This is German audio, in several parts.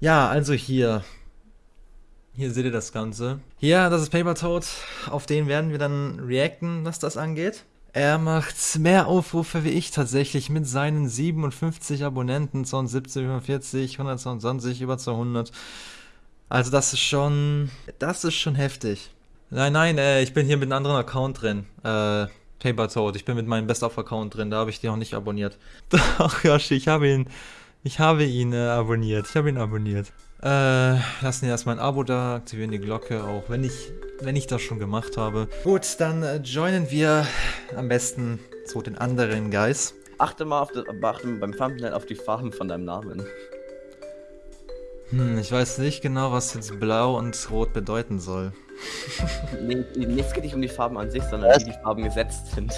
Ja, also hier. Hier seht ihr das Ganze. Hier, das ist Paper Toad. Auf den werden wir dann reacten, was das angeht. Er macht mehr Aufrufe wie ich tatsächlich mit seinen 57 Abonnenten, 270, über 40, 122, über 200. Also das ist schon, das ist schon heftig. Nein, nein, äh, ich bin hier mit einem anderen Account drin. Äh, Paper Toad. Ich bin mit meinem Best-of-Account drin, da habe ich den noch nicht abonniert. Doch, Yoshi, ich habe ihn, ich habe ihn äh, abonniert. Ich habe ihn abonniert. Äh, lassen erstmal ein Abo da, aktivieren die Glocke, auch wenn ich, wenn ich das schon gemacht habe. Gut, dann äh, joinen wir am besten zu den anderen Guys. Achte mal, auf das, achte beim Thumbnail auf die Farben von deinem Namen. Hm, ich weiß nicht genau, was jetzt blau und rot bedeuten soll. nee, es geht nicht um die Farben an sich, sondern wie die Farben gesetzt sind.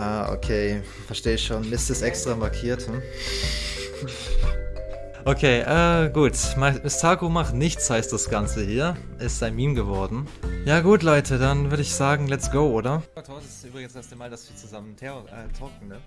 Ah, okay. Verstehe ich schon. Mist ist extra markiert, hm? Okay, äh, gut. Mistako macht nichts, heißt das Ganze hier. Ist ein Meme geworden. Ja gut, Leute, dann würde ich sagen, let's go, oder? Das ist übrigens das erste Mal, dass wir zusammen äh, talken, ne?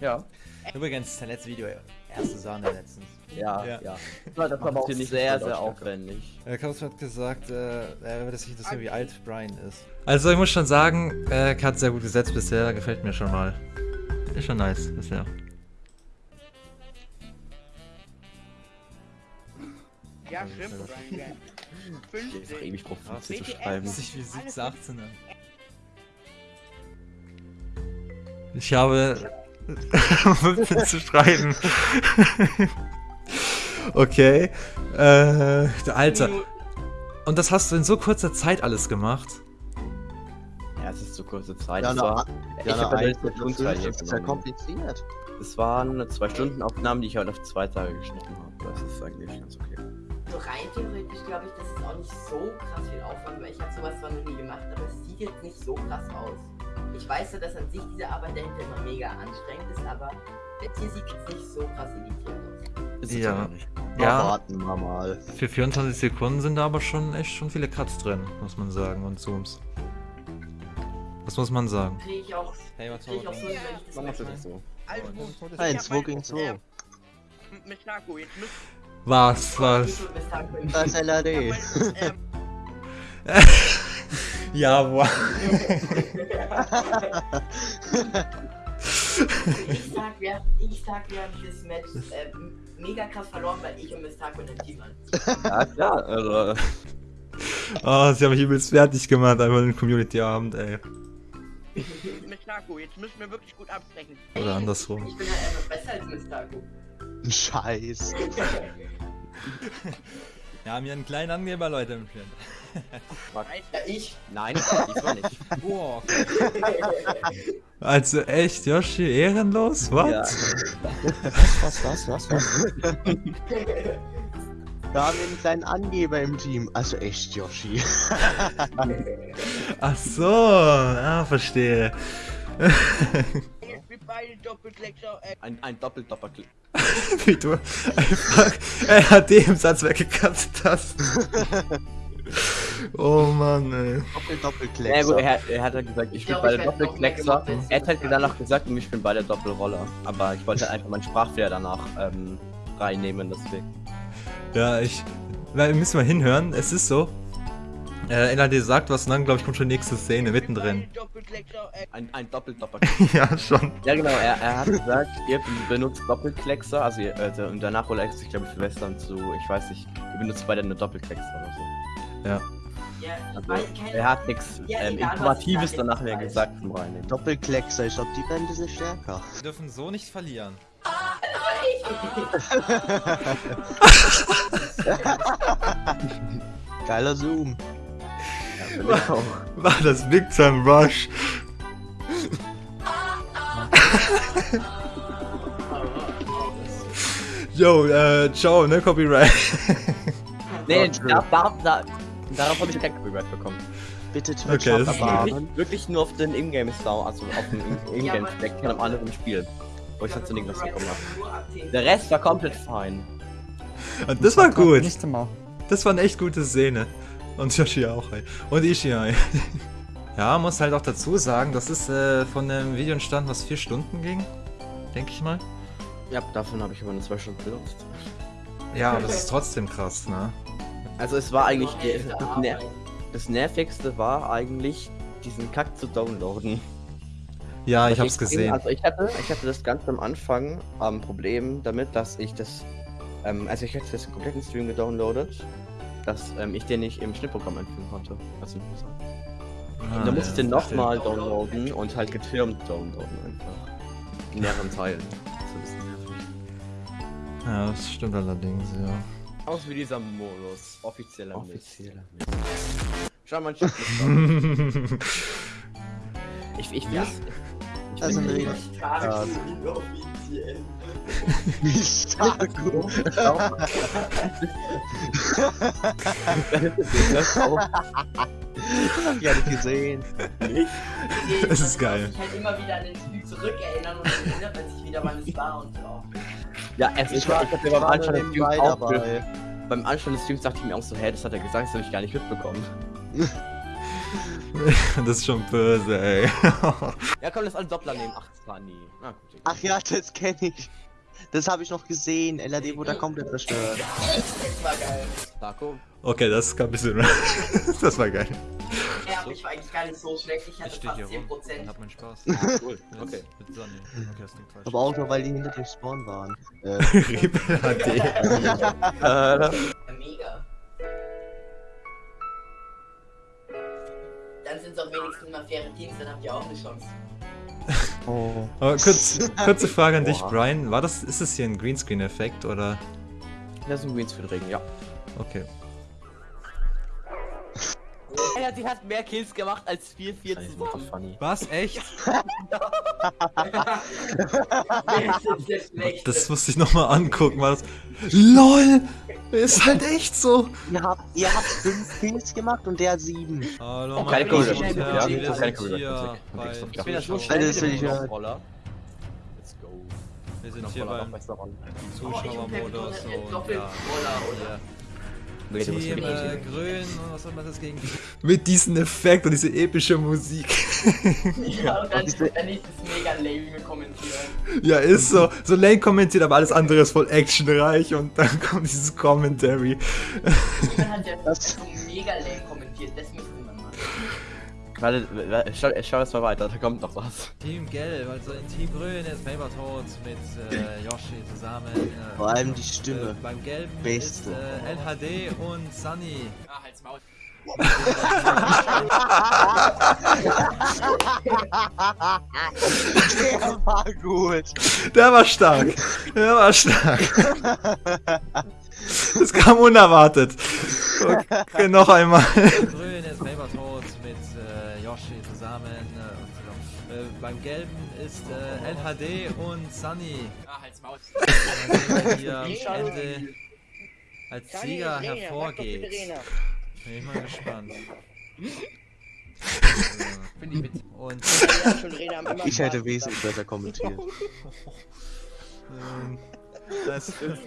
Ja. Übrigens, dein letztes Video, erste Sahne letztens. Ja, ja. ja. Das war aber auch sehr, sehr, sehr aufwendig. Äh, Klaus hat gesagt, äh, er würde sich interessieren, wie alt Brian ist. Also ich muss schon sagen, äh, er hat sehr gut gesetzt bisher, gefällt mir schon mal. Ist schon nice bisher. Ja, stimmt. Ich habe ewig drauf 15 zu schreiben. Sich wie 17, 18 an. Ich habe 15 zu schreiben. okay. Äh, Alter. Und das hast du in so kurzer Zeit alles gemacht? Ja, es ist zu kurze Zeit. Ja, das war, ja, ich habe ja Das ist ja kompliziert. Es waren zwei Stunden Aufnahmen, die ich halt auf zwei Tage geschnitten habe. Das ist eigentlich ganz okay. So rein theoretisch glaube ich, das ist auch nicht so krass viel Aufwand, weil ich habe sowas zwar noch nie gemacht, aber es sieht jetzt nicht so krass aus. Ich weiß ja, dass an sich diese Arbeit dahinter immer mega anstrengend ist, aber jetzt hier sieht es nicht so krass editiert aus. Ist ja. Ja, warten wir mal. Für 24 Sekunden sind da aber schon echt schon viele Cuts drin, muss man sagen, und Zooms. Das muss man sagen. Ich auch, krieg ich auch so, wenn ich das das so. Nein, 2 gegen 2. Mistako, jetzt müsst Was, was? Das ist LAD. Ja, boah. ich sag, wir, ich sag, wir haben dieses Match äh, mega krass verloren, weil ich und Mistako in dem Team waren. Ja, klar, also. Oh, sie haben mich übelst fertig gemacht, einfach den Community-Abend, ey. Mistako, jetzt müssen wir wirklich gut absprechen. Oder andersrum. Ich bin halt einfach besser als Mistako. Scheiß. Wir haben hier einen kleinen Angeber, Leute, im. Ja, ich. Nein, ich war nicht. Boah. Also echt, Yoshi, ehrenlos? Was? Ja. Was, was, was, was? Wir haben einen kleinen Angeber im Team. Also echt, Yoshi. Ach so, ah, verstehe. Beiden Doppelkleckser. Äh, Ein, ein Doppel-Doppelklick. Wie du einfach RHD im Satz weggekatzt hast. Oh Mann, ey. Doppel, Doppelkleck. Ja gut, er, er hat halt gesagt, ich Ich bin werd noch Doppelkleckser. Er hat halt danach gesagt, ich bin beide Doppelroller. Aber ich wollte einfach meinen Sprachfehler danach ähm, reinnehmen, deswegen. Ja, ich. Wir müssen mal hinhören, es ist so. Äh, LAD sagt was und dann, glaube ich, kommt schon die nächste Szene mittendrin. Doppelkleckser. Ein, ein Doppel-Doppelklick. ja, schon. ja genau, er, er hat gesagt, ihr benutzt Doppelkleckser, also, ihr- also und danach holt er sich, glaube ich, für Western zu, ich weiß nicht, ihr benutzt beide eine Doppelkleckser oder so. Ja. Also, er hat nichts Ja, ähm, Informatives danach mehr gesagt zum Reinnehmen. Doppelkleckser, ich glaube, die werden ein bisschen stärker. Wir dürfen so nicht verlieren. Geiler Zoom. Ich auch. War das Big Time Rush? Yo, äh, ciao, ne, Copyright. Nee, da, da, da, darauf habe ich kein Copyright bekommen. Bitte Twitch Okay, das ist abwarten. Wirklich, wirklich nur auf den Ingame-Sound, also auf In- aber- Ingame-Stack von einem anderen Spiel. Wo ich dazu irgendwas bekommen habe. Nur ab 10. Der Rest war komplett fein. Und das war gut. Das war eine echt gute Szene. Und Yoshi auch, ey. Und Ishi, ey. Ja, muss halt auch dazu sagen, das ist äh, von einem Video entstanden, was vier Stunden ging. Denke ich mal. Ja, davon habe ich aber nur zwei Stunden benutzt. Ja, aber das ist trotzdem krass, ne? Also es war eigentlich das, ner das nervigste war eigentlich diesen Kack zu downloaden. Ja, ich hab's gesehen. Also ich hatte, ich hatte das ganz am Anfang am Problem damit, dass ich das, ähm, also ich hatte das im kompletten Stream gedownloadet, dass ähm, ich den nicht im Schnittprogramm einfügen konnte. Also, Ah, und dann musste ich den nochmal downloaden und halt getürmt downloaden einfach. In mehreren Teilen. Das ist nervig. Ja, das stimmt allerdings, ja. Aus wie dieser Modus. Offizieller Offizieller Mist. Schau mal, ein Ich, ich Ja. Ich Also bin- eine Regel. Stark. Wie stark. Hab ich gar nicht gesehen. Das ist geil. Ich halt immer wieder an den Spiel zurückerinnern und dann erinnert man sich wieder, wann es war und so. Ja, es Ich ist war, ich hab ich mir beim Anschein des Streams auch dabei. Beim Anschein des Streams dachte ich mir auch so, hä, das hat er gesagt, das habe ich gar nicht mitbekommen. das ist schon böse, ey. Ja, komm, lass alle Doppler nehmen. Ach, das war nie. Na gut. egal. Ach ja, das kenne ich. Das habe ich noch gesehen. LAD wurde komplett zerstört. Das war geil. Taco, Okay, das kam ein bisschen. das war geil. Ja, aber ich war eigentlich gar nicht so schlecht. Ich hatte fast 10%. meinen Spaß. cool. Okay. Mit Sonne. Okay, das klingt falsch. Aber auch nur, weil die hinter dem Spawn waren. Äh, Rebel HD. Wenigstens mal faire Teams, dann habt ihr auch eine Chance. oh. Aber kurz, kurze Frage an dich. Brian. War das, ist das hier ein Greenscreen-Effekt oder? das ist ein Greenscreen-Regen, ja. Okay. Ja, sie hat mehr Kills gemacht als 4-4 zusammen. funny. Was? Echt? Das. Das musste ich nochmal angucken, war das. LOL! Ist halt echt so! Ihr habt, ihr habt fünf Kills gemacht und der sieben. Hallo, Oh, keine und ja? Wir Keine Zuschauer- Ich bin ja so Alter, schnell das will ich go. Wir sind Noch hier beim. Oh, Zuschauermodus und ja. Team mit äh, Grün und was soll man das gegen. Mit diesem Effekt und diese epische Musik. Ja, und dann, ist es mega lame kommentieren. ja, ist so. So Lane kommentiert, aber alles andere ist voll actionreich und dann kommt dieses Commentary. Man hat ja Das- so mega lame kommentiert, das machen. Warte, warte, schau, schau jetzt mal weiter, da kommt noch was. Team Gelb, also in Team Grün ist Papertoad mit äh, Yoshi zusammen. Äh, Vor allem die Stimme. Äh, beim Gelben Beste. ist äh, LHD und Sunny. Ah, halt's Maul. Der war gut. Der war stark. Der war stark. Das kam unerwartet. Okay, noch einmal. Beim Gelben ist äh, LHD und Sunny. Ah, halt's Maul. Hier am Ende als Sieger hervorgeht. Bin ich mal gespannt. Und Ich hätte wesentlich besser kommentiert. ähm, das ist.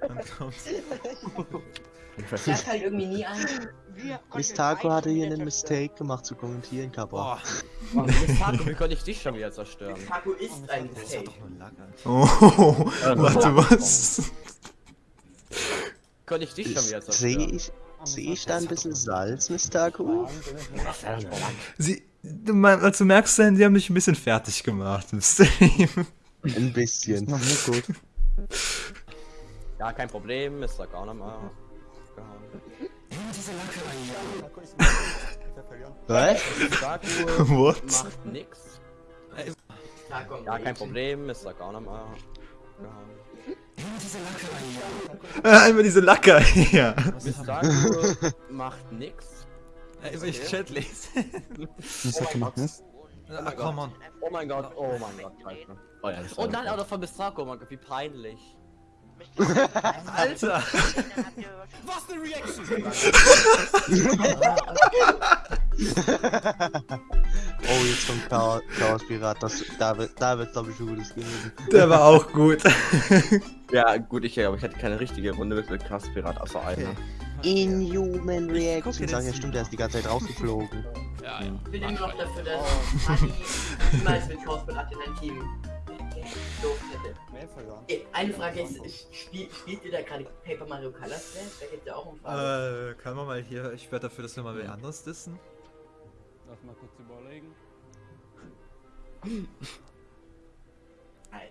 Dann kommt's. Ich sag halt irgendwie nie an. Miss Taco hatte hier einen Mistake gemacht zu kommentieren, Kappa. Boah, Taco, wie konnte ich dich schon wieder zerstören? Taco ist ein Mistake. Oh, warte, was? Konnte ich dich schon wieder Sehe zerstören? ich, sehe ich da ein bisschen Salz, Miss Taco? Sie, du, also merkst du, die haben dich ein bisschen fertig gemacht im Stream. Ein bisschen. Ja, kein Problem, Mr. Garnermann. Was? Taco What? macht nix. Ja, kein. Problem, Mr. Garnermann. Äh, einmal diese Lacker hier. Mr. Taco macht nix. Ey, will ich Chat lesen? Was hat gemacht? Ah, komm on. Oh mein Gott, oh mein Gott. Oh ja, Und dann auch noch von Mr. Taco, oh mein Gott, wie peinlich. Alter! Was eine Reaction! Oh, jetzt kommt Chaos, Chaos Pirat. Das, da wird, da wird glaube ich, ein gutes geben. Der war auch gut. Ja, gut, ich, aber ich hatte keine richtige Runde mit mit Krass Pirat, außer einer. Inhuman Reaction. den Sagen ja, stimmt, der ist die ganze Zeit rausgeflogen. Ich bin immer noch dafür, dass Honey niemals mit Chaosberat in ein Team doof hätte. Mehr verloren. Okay, eine Frage ist, spiel, spielt ihr da gerade Paper Mario Color Splash? Da geht's ja auch um Farbe. Äh, können wir mal hier, ich werde dafür, dass wir mal wer anderes dissen. Lass mal kurz überlegen. Nein.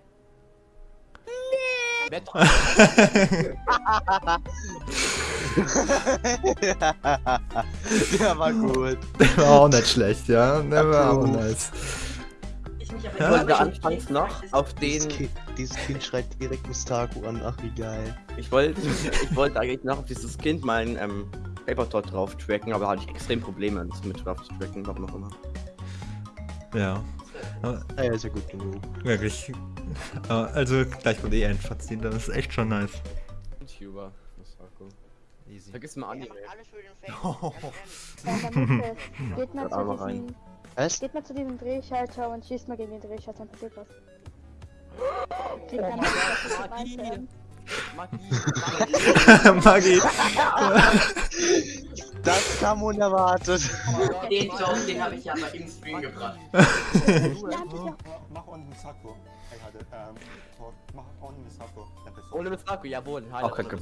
Metroid. Der war gut. Der war auch nicht schlecht, ja. Der war auch nice. Ich aber Ja? wollte anfangs noch auf Dieses den. kind, dieses kind schreit direkt Mustaku an. Ach, wie geil. Ich wollte, ich wollte eigentlich noch auf dieses Kind meinen ähm, Paper Tot drauf tracken, aber hatte ich extrem Probleme, das mit drauf zu tracken, warum auch immer. Ja, Ah, ja, ist ja gut genug. wirklich. Äh, Also gleich von eh Endfazit, das ist echt schon nice. YouTuber, Masako. Easy. Vergiss mal Anime. Alles für den Fake. Ja, in der Mitte. Geht mal, Was? geht mal zu diesem Drehschalter und schießt mal gegen den Drehschalter, dann passiert was. Dann dass wir reinhören. Magie. Das kam unerwartet. Den Joke, den habe ich ja mal im Stream gebracht. Mach unten Sakko. Ich hatte, ähm, mach unten Sakko. Ja, bis- Ohne Misako, jawohl. Auch kein ohne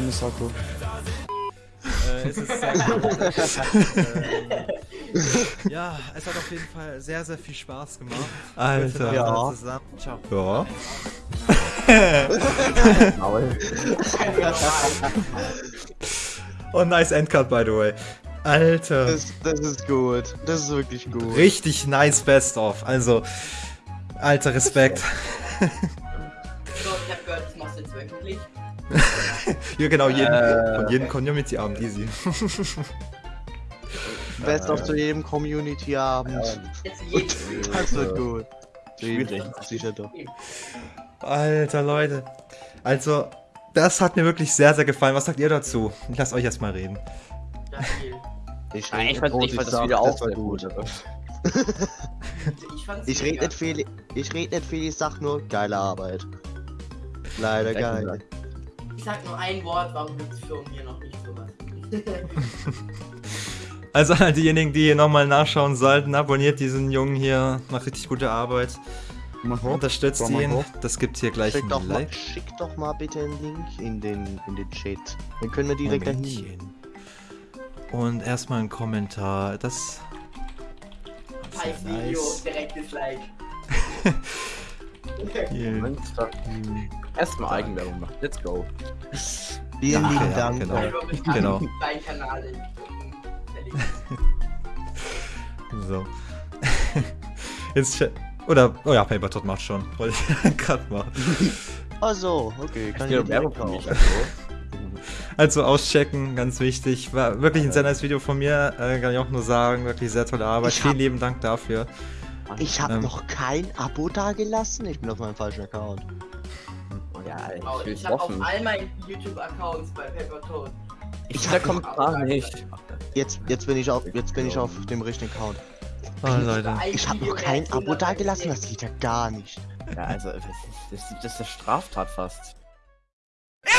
Misako. Es ist sehr ähm, Ja, es hat auf jeden Fall sehr, sehr viel Spaß gemacht. Alter. Ja. Zusammen. Ciao. Ja. Oh, nice Endcard, by the way. Alter. Das, das ist gut. Das ist wirklich gut. Richtig nice Best of. Also, alter Respekt. So, ich hab gehört, das machst du jetzt wöchentlich. Ja, genau, jeden, Äh. von jedem Community-Abend, easy. Best of zu jedem Community-Abend. Das wird gut. Schwierig. Sicher doch. Alter, Leute. Also, das hat mir wirklich sehr, sehr gefallen. Was sagt ihr dazu? Ich lasse euch erstmal reden. Ich, Ja, ich fand, ich fand das wieder auch sehr gut. aber- Ich rede nicht viel, ich rede nicht viel, ich sag nur geile Arbeit. Leider geil. Sag nur ein Wort, warum gibt's für mir noch nicht sowas? Also, an diejenigen, die hier nochmal nachschauen sollten, abonniert diesen Jungen hier. Macht richtig gute Arbeit. Unterstützt Komm mal ihn. hoch. Das gibt hier gleich Schick doch, ein mal, Like. schick doch mal bitte einen Link in den, in den Chat. Dann können wir direkt dahin. Momentchen. Und erstmal ein Kommentar. Das. ist ja Video, nice. direkt Monster. Erstmal Eigenwerbung machen. Let's go. Vielen Danke, lieben ja, Dank. genau. Also, ich Genau. Kanal. So. Jetzt. Oder. Oh ja, Paper Tot macht schon. Wollte ich gerade machen. Also, okay, kann Ja, ich Werbung kaufen. Also auschecken, ganz wichtig. War wirklich ein sehr nice Video von mir. Äh, kann ich auch nur sagen. Wirklich sehr tolle Arbeit. Ich hab- Vielen lieben Dank dafür. Ich habe Ähm. noch kein Abo dagelassen. Ich bin auf meinem falschen Account. Ja, Oh, ich ich habe auf all meinen YouTube-Accounts bei Paper Toad. Ich hab der Kommentar nicht. Jetzt, jetzt bin ich auf, jetzt bin ich auf dem richtigen Account. Oh, Leute. Ich habe noch kein Abo dagelassen. Das geht ja gar nicht. Ja, also, das ist, das ist eine Straftat fast.